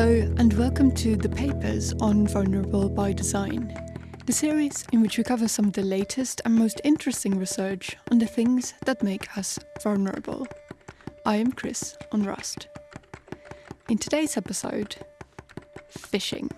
Hello, and welcome to the papers on Vulnerable by Design, the series in which we cover some of the latest and most interesting research on the things that make us vulnerable. I am Chris Onrust. In today's episode, phishing.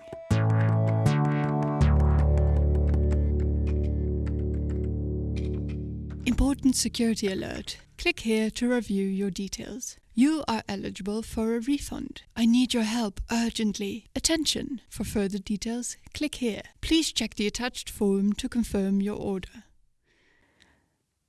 Important security alert. Click here to review your details. You are eligible for a refund. I need your help urgently. Attention! For further details, click here. Please check the attached form to confirm your order.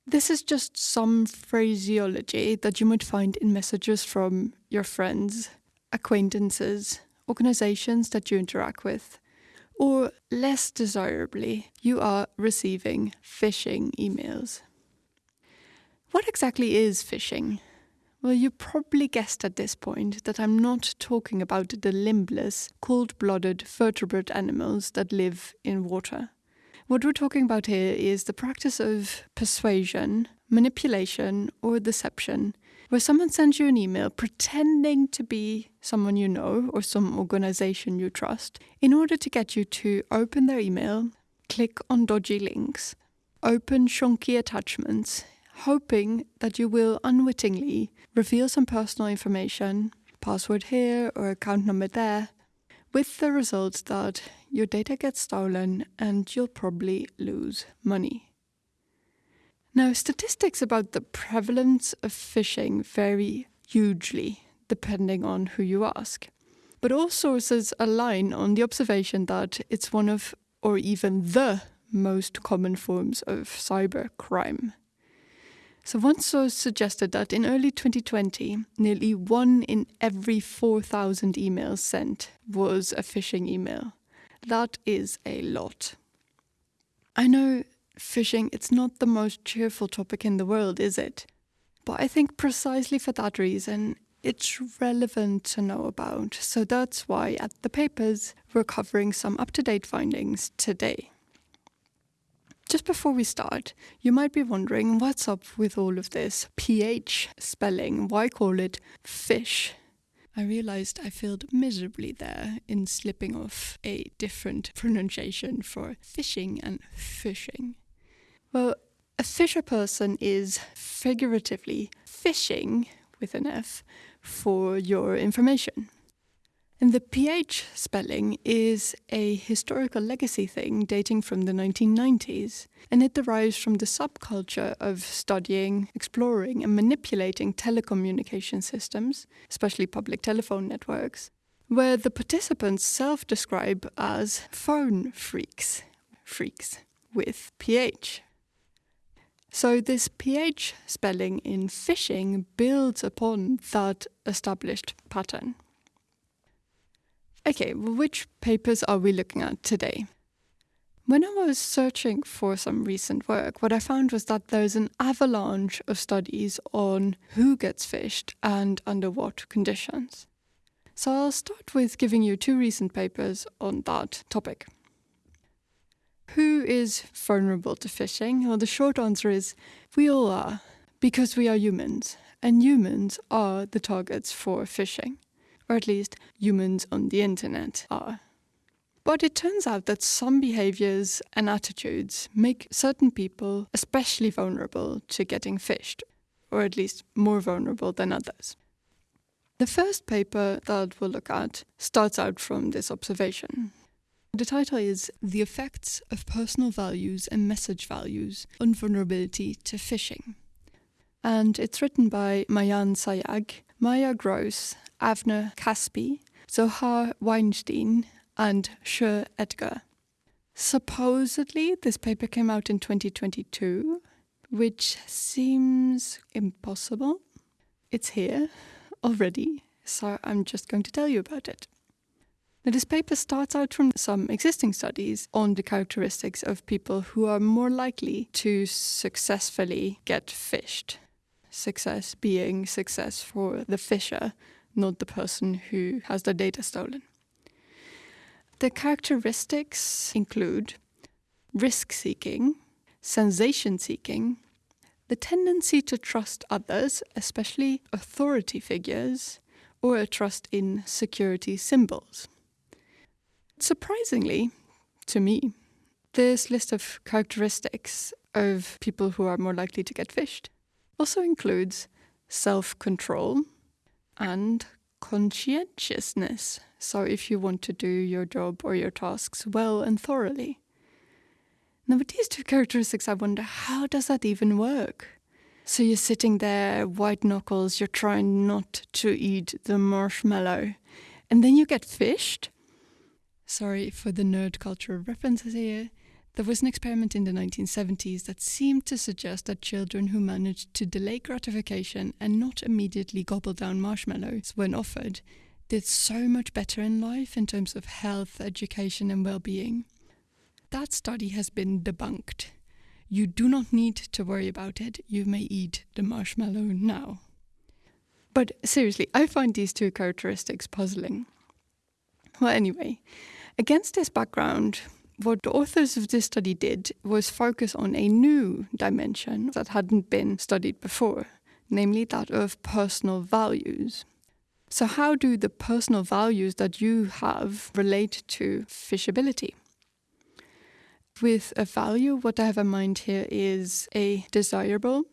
This is just some phraseology that you might find in messages from your friends, acquaintances, organizations that you interact with, or less desirably, you are receiving phishing emails. What exactly is phishing? Well, you probably guessed at this point that I'm not talking about the limbless, cold blooded vertebrate animals that live in water. What we're talking about here is the practice of persuasion, manipulation, or deception, where someone sends you an email pretending to be someone you know or some organization you trust in order to get you to open their email, click on dodgy links, open shonky attachments hoping that you will unwittingly reveal some personal information, password here or account number there, with the result that your data gets stolen and you'll probably lose money. Now, statistics about the prevalence of phishing vary hugely depending on who you ask. But all sources align on the observation that it's one of, or even the most common forms of cyber crime. So one source suggested that in early 2020, nearly one in every 4,000 emails sent was a phishing email. That is a lot. I know phishing it's not the most cheerful topic in the world, is it? But I think precisely for that reason, it's relevant to know about. So that's why at the papers, we're covering some up to date findings today. Just before we start, you might be wondering what's up with all of this pH spelling. Why call it fish? I realized I failed miserably there in slipping off a different pronunciation for fishing and fishing. Well, a fisher person is figuratively fishing with an F for your information. And the PH spelling is a historical legacy thing dating from the 1990s, and it derives from the subculture of studying, exploring, and manipulating telecommunication systems, especially public telephone networks, where the participants self describe as phone phreaks, phreaks with PH. So, this PH spelling in phishing builds upon that established pattern. Okay, which papers are we looking at today? When I was searching for some recent work, what I found was that there's an avalanche of studies on who gets phished and under what conditions. So I'll start with giving you two recent papers on that topic. Who is vulnerable to phishing? Well, the short answer is we all are, because we are humans, and humans are the targets for phishing or at least humans on the internet are. But it turns out that some behaviors and attitudes make certain people especially vulnerable to getting phished, or at least more vulnerable than others. The first paper that we'll look at starts out from this observation. The title is The Effects of Personal Values and Message Values on Vulnerability to Phishing. And it's written by Mayan Sayag, Maya Gross, Avner Caspi, Zohar Weinstein, and Shir Etgar. Supposedly, this paper came out in 2022, which seems impossible. It's here already, so I'm just going to tell you about it. Now, this paper starts out from some existing studies on the characteristics of people who are more likely to successfully get phished. Success being success for the phisher not the person who has the data stolen. The characteristics include risk seeking, sensation seeking, the tendency to trust others, especially authority figures, or a trust in security symbols. Surprisingly, to me, this list of characteristics of people who are more likely to get phished also includes self control and conscientiousness. So, if you want to do your job or your tasks well and thoroughly. Now, with these two characteristics, I wonder how does that even work? So, you're sitting there, white knuckles, you're trying not to eat the marshmallow, and then you get phished. Sorry for the nerd culture references here. There was an experiment in the 1970s that seemed to suggest that children who managed to delay gratification and not immediately gobble down marshmallows when offered did so much better in life in terms of health, education, and well being. That study has been debunked. You do not need to worry about it. You may eat the marshmallow now. But seriously, I find these two characteristics puzzling. Well, anyway, against this background, what the authors of this study did was focus on a new dimension that hadn't been studied before, namely that of personal values. So, how do the personal values that you have relate to phishability? With a value, what I have in mind here is a desirable,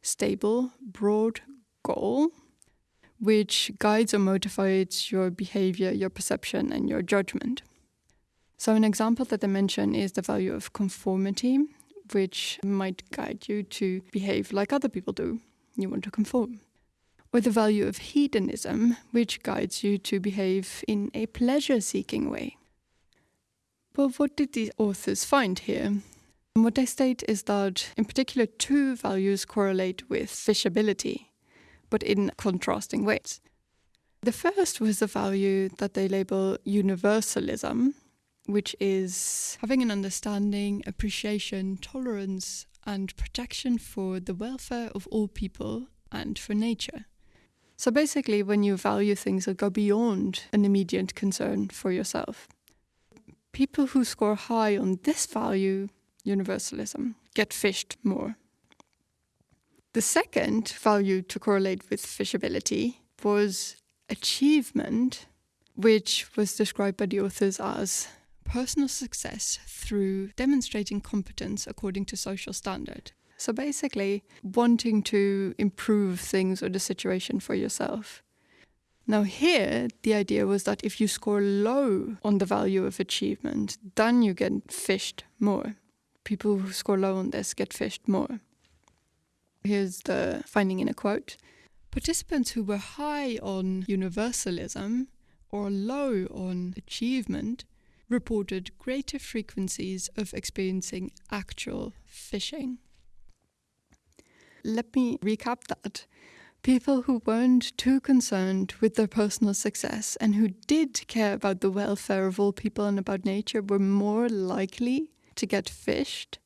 stable, broad goal which guides or motivates your behavior, your perception, and your judgment. So, an example that I mention is the value of conformity, which might guide you to behave like other people do. You want to conform. Or the value of hedonism, which guides you to behave in a pleasure seeking way. But what did these authors find here? And what they state is that, in particular, two values correlate with phishability, but in contrasting ways. The first was the value that they label universalism, which is having an understanding, appreciation, tolerance, and protection for the welfare of all people and for nature. So basically, when you value things that go beyond an immediate concern for yourself, people who score high on this value, universalism, get phished more. The second value to correlate with phishability was achievement, which was described by the authors as personal success through demonstrating competence according to social standard. So basically, wanting to improve things or the situation for yourself. Now, here, the idea was that if you score low on the value of achievement, then you get phished more. People who score low on this get phished more. Here's the finding in a quote Participants who were high on universalism or low on achievement reported greater frequencies of experiencing actual phishing. Let me recap that. People who weren't too concerned with their personal success and who did care about the welfare of all people and about nature were more likely to get phished.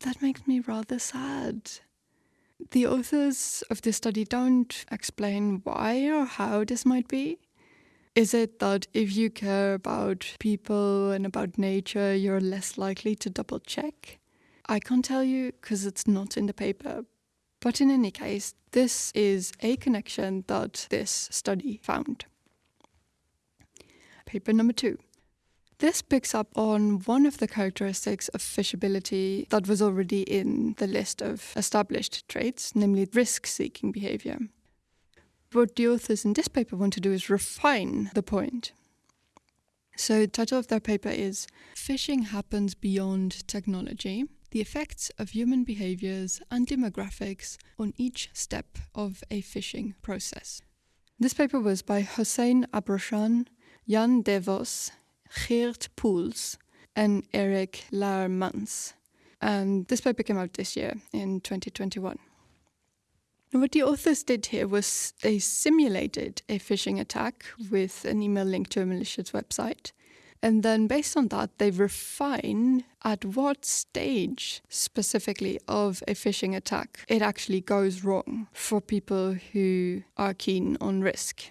That makes me rather sad. The authors of this study don't explain why or how this might be, is it that if you care about people and about nature, you're less likely to double check? I can't tell you because it's not in the paper. But in any case, this is a connection that this study found. Paper number two. This picks up on one of the characteristics of phishability that was already in the list of established traits, namely risk seeking behavior what the authors in this paper want to do is refine the point. So, the title of their paper is Phishing Happens Beyond Technology The Effects of Human Behaviors and Demographics on Each Step of a Phishing Process. This paper was by Hossein Abroshan, Jan Devos, Geert Poels, and Eric Laermans. And this paper came out this year in 2021. What the authors did here was they simulated a phishing attack with an email link to a malicious website. And then, based on that, they refine at what stage specifically of a phishing attack it actually goes wrong for people who are keen on risk.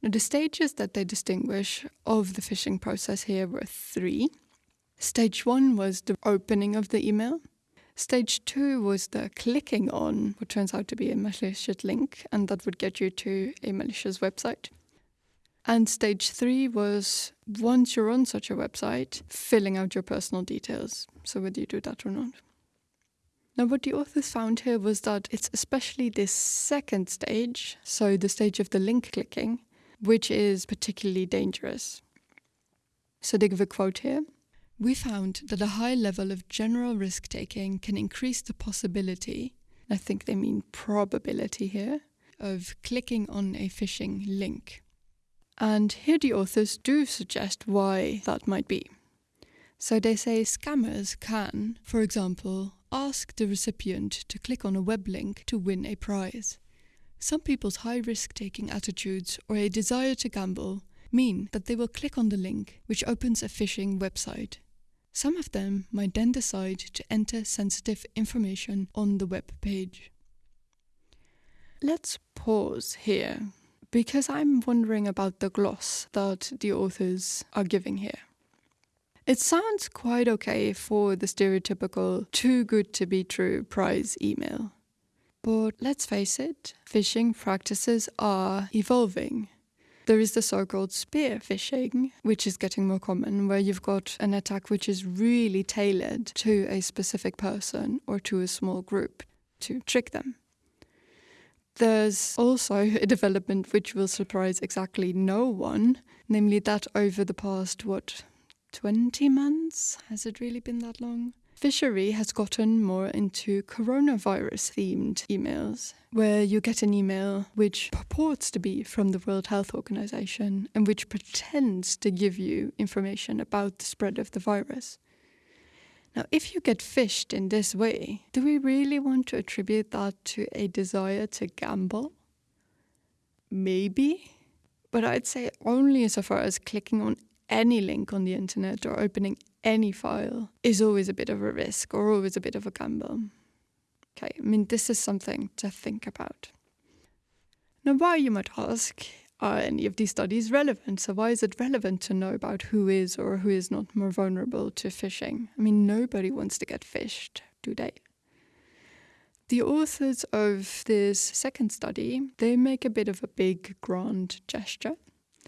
Now, the stages that they distinguish of the phishing process here were three. Stage one was the opening of the email. Stage two was the clicking on what turns out to be a malicious link, and that would get you to a malicious website. And stage three was once you're on such a website, filling out your personal details. So, whether you do that or not. Now, what the authors found here was that it's especially this second stage, so the stage of the link clicking, which is particularly dangerous. So, they give a quote here we found that a high level of general risk taking can increase the possibility, I think they mean probability here, of clicking on a phishing link. And here the authors do suggest why that might be. So they say scammers can, for example, ask the recipient to click on a web link to win a prize. Some people's high risk taking attitudes or a desire to gamble mean that they will click on the link, which opens a phishing website. Some of them might then decide to enter sensitive information on the web page. Let's pause here because I'm wondering about the gloss that the authors are giving here. It sounds quite okay for the stereotypical too good to be true prize email. But let's face it, phishing practices are evolving. There is the so called spear phishing, which is getting more common, where you've got an attack which is really tailored to a specific person or to a small group to trick them. There's also a development which will surprise exactly no one, namely that over the past, what, 20 months? Has it really been that long? Fishery has gotten more into coronavirus themed emails, where you get an email which purports to be from the World Health Organization and which pretends to give you information about the spread of the virus. Now, if you get phished in this way, do we really want to attribute that to a desire to gamble? Maybe, but I'd say only so far as clicking on any link on the internet or opening any file is always a bit of a risk or always a bit of a gamble. Okay, I mean, this is something to think about. Now, why, you might ask, are any of these studies relevant? So, why is it relevant to know about who is or who is not more vulnerable to phishing? I mean, nobody wants to get phished, do they? The authors of this second study, they make a bit of a big, grand gesture.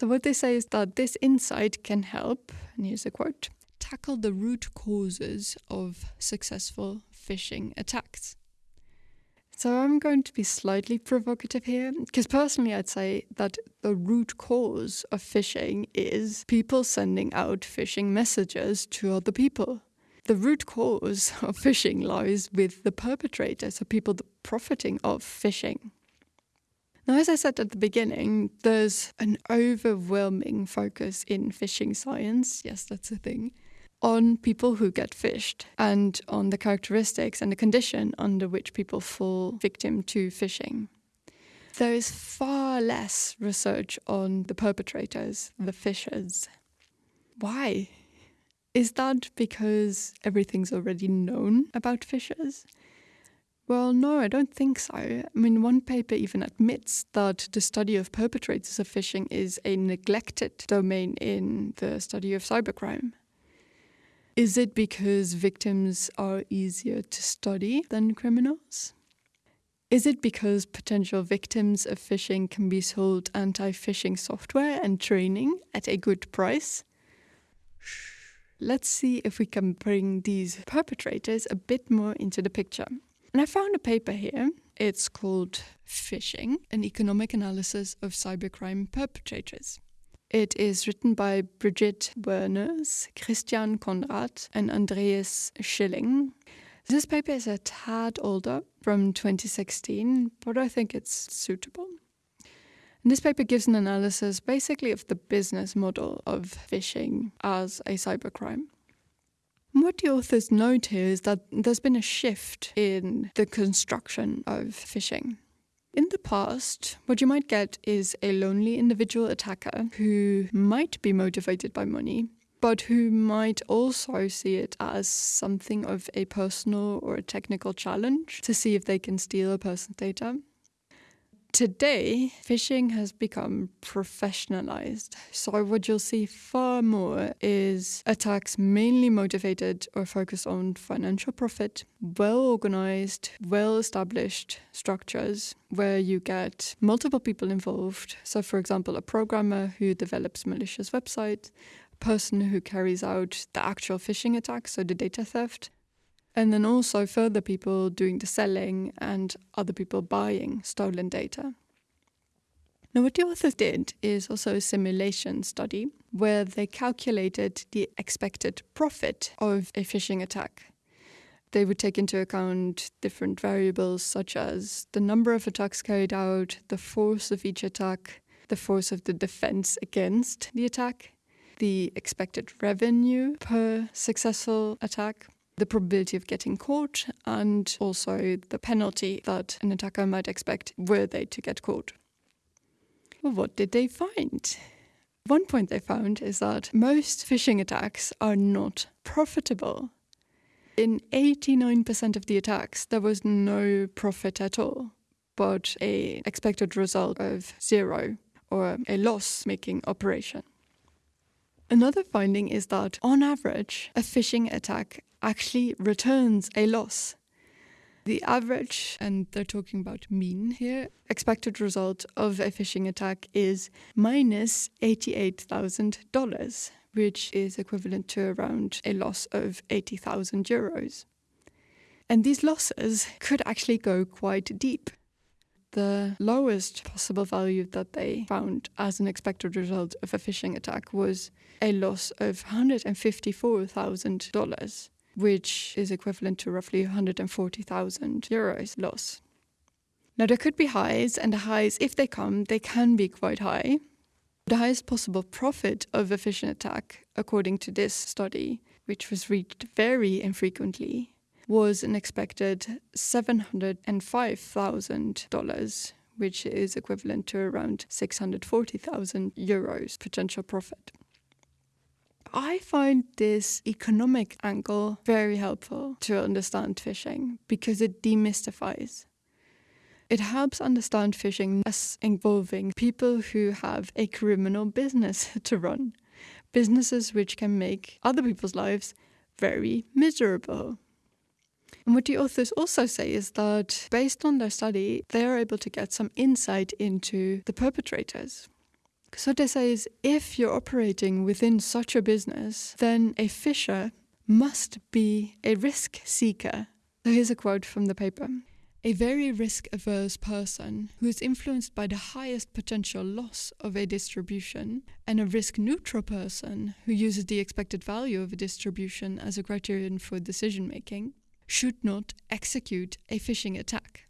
So, what they say is that this insight can help, and here's a quote tackle the root causes of successful phishing attacks. So I'm going to be slightly provocative here, because personally I'd say that the root cause of phishing is people sending out phishing messages to other people. The root cause of phishing lies with the perpetrators, so people profiting of phishing. Now, as I said at the beginning, there's an overwhelming focus in phishing science. Yes, that's a thing on people who get phished and on the characteristics and the condition under which people fall victim to phishing. There is far less research on the perpetrators, the phishers. Why? Is that because everything's already known about phishers? Well, no, I don't think so. I mean, one paper even admits that the study of perpetrators of phishing is a neglected domain in the study of cybercrime. Is it because victims are easier to study than criminals? Is it because potential victims of phishing can be sold anti phishing software and training at a good price? Let's see if we can bring these perpetrators a bit more into the picture. And I found a paper here. It's called Phishing An Economic Analysis of Cybercrime Perpetrators. It is written by Brigitte Werners, Christian Konradt, and Andreas Schilling. This paper is a tad older, from 2016, but I think it's suitable. And this paper gives an analysis basically of the business model of phishing as a cybercrime. What the authors note here is that there's been a shift in the construction of phishing. In the past, what you might get is a lonely individual attacker who might be motivated by money, but who might also see it as something of a personal or a technical challenge to see if they can steal a person's data. Today, phishing has become professionalized. So, what you'll see far more is attacks mainly motivated or focused on financial profit, well organized, well established structures where you get multiple people involved. So, for example, a programmer who develops malicious websites, a person who carries out the actual phishing attack, so the data theft, and then also further people doing the selling and other people buying stolen data. Now, what the authors did is also a simulation study where they calculated the expected profit of a phishing attack. They would take into account different variables such as the number of attacks carried out, the force of each attack, the force of the defense against the attack, the expected revenue per successful attack, the probability of getting caught, and also the penalty that an attacker might expect were they to get caught. Well, what did they find? One point they found is that most phishing attacks are not profitable. In 89% of the attacks, there was no profit at all, but a expected result of zero or a loss-making operation. Another finding is that, on average, a phishing attack actually returns a loss. The average, and they're talking about mean here, expected result of a phishing attack is minus $88,000, which is equivalent to around a loss of 80,000 euros. And these losses could actually go quite deep the lowest possible value that they found as an expected result of a phishing attack was a loss of $154,000, which is equivalent to roughly 140,000 euros loss. Now, there could be highs, and the highs, if they come, they can be quite high. The highest possible profit of a phishing attack, according to this study, which was reached very infrequently, was an expected $705,000, which is equivalent to around 640,000 euros potential profit. I find this economic angle very helpful to understand phishing because it demystifies. It helps understand phishing as involving people who have a criminal business to run, businesses which can make other people's lives very miserable. And what the authors also say is that based on their study, they are able to get some insight into the perpetrators. So what they is if you're operating within such a business, then a phisher must be a risk seeker. So here's a quote from the paper. A very risk averse person who is influenced by the highest potential loss of a distribution, and a risk neutral person who uses the expected value of a distribution as a criterion for decision making, should not execute a phishing attack.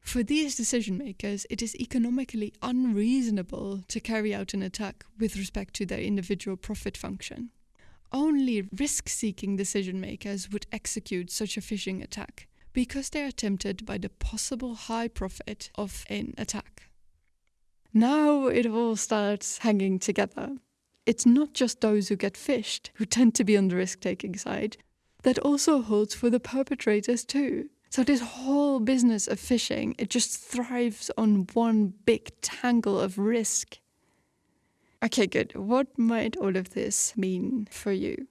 For these decision makers, it is economically unreasonable to carry out an attack with respect to their individual profit function. Only risk seeking decision makers would execute such a phishing attack because they are tempted by the possible high profit of an attack. Now it all starts hanging together. It's not just those who get phished who tend to be on the risk taking side, that also holds for the perpetrators too. So this whole business of phishing, it just thrives on one big tangle of risk. Okay, good. What might all of this mean for you?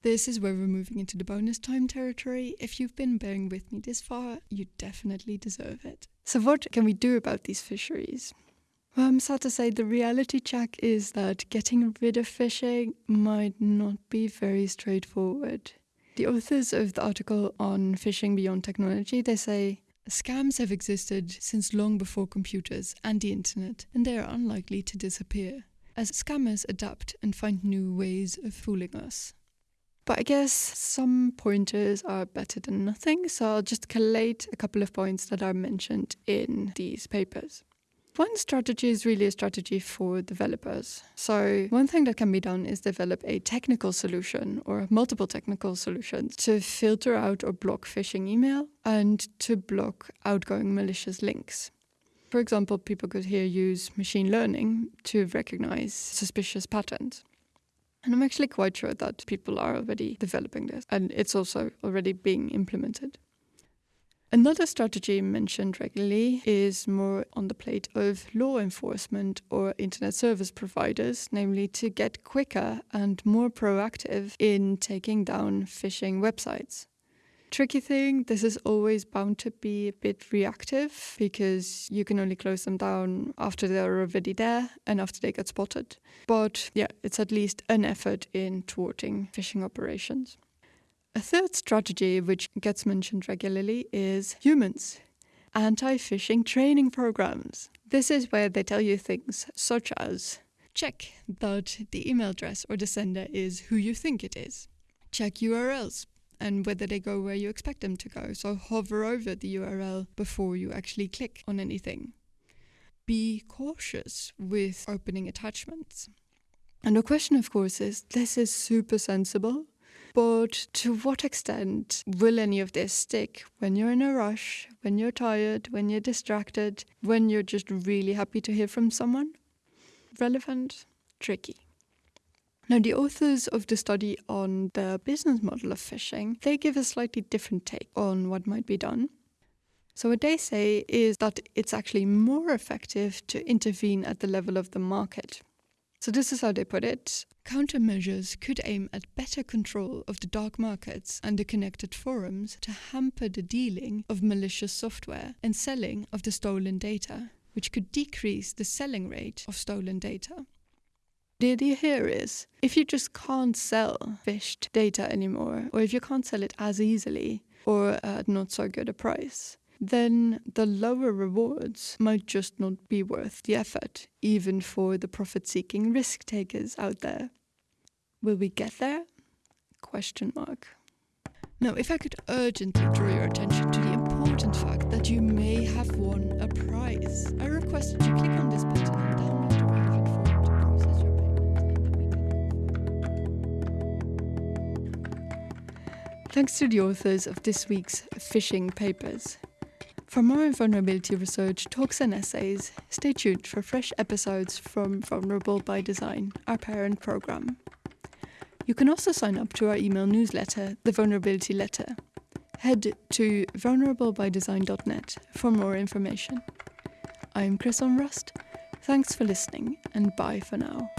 This is where we're moving into the bonus time territory. If you've been bearing with me this far, you definitely deserve it. So, what can we do about these fisheries? Well, I'm sad to say the reality check is that getting rid of phishing might not be very straightforward. The authors of the article on phishing beyond technology, they say scams have existed since long before computers and the internet, and they are unlikely to disappear, as scammers adapt and find new ways of fooling us. But I guess some pointers are better than nothing, so I'll just collate a couple of points that are mentioned in these papers. One strategy is really a strategy for developers. So, one thing that can be done is develop a technical solution or multiple technical solutions to filter out or block phishing email and to block outgoing malicious links. For example, people could here use machine learning to recognize suspicious patterns. And I'm actually quite sure that people are already developing this, and it's also already being implemented. Another strategy mentioned regularly is more on the plate of law enforcement or internet service providers, namely to get quicker and more proactive in taking down phishing websites. Tricky thing, this is always bound to be a bit reactive because you can only close them down after they're already there and after they get spotted. But yeah, it's at least an effort in thwarting phishing operations. A third strategy, which gets mentioned regularly, is humans. Anti phishing training programs. This is where they tell you things such as check that the email address or the sender is who you think it is, check URLs and whether they go where you expect them to go. So hover over the URL before you actually click on anything. Be cautious with opening attachments. And the question, of course, is this is super sensible but to what extent will any of this stick when you're in a rush, when you're tired, when you're distracted, when you're just really happy to hear from someone? Relevant? Tricky. Now, the authors of the study on the business model of phishing, they give a slightly different take on what might be done. So, what they say is that it's actually more effective to intervene at the level of the market. So, this is how they put it. Countermeasures could aim at better control of the dark markets and the connected forums to hamper the dealing of malicious software and selling of the stolen data, which could decrease the selling rate of stolen data. The idea here is if you just can't sell phished data anymore, or if you can't sell it as easily or at not so good a price, then the lower rewards might just not be worth the effort, even for the profit seeking risk takers out there. Will we get there? Question mark. Now, if I could urgently draw your attention to the important fact that you may have won a prize, I request that you click on this button and download. Thanks to the authors of this week's phishing papers. For more vulnerability research, talks, and essays, stay tuned for fresh episodes from Vulnerable by Design, our parent program. You can also sign up to our email newsletter, The Vulnerability Letter. Head to vulnerablebydesign.net for more information. I'm Chris Onrust. Thanks for listening, and bye for now.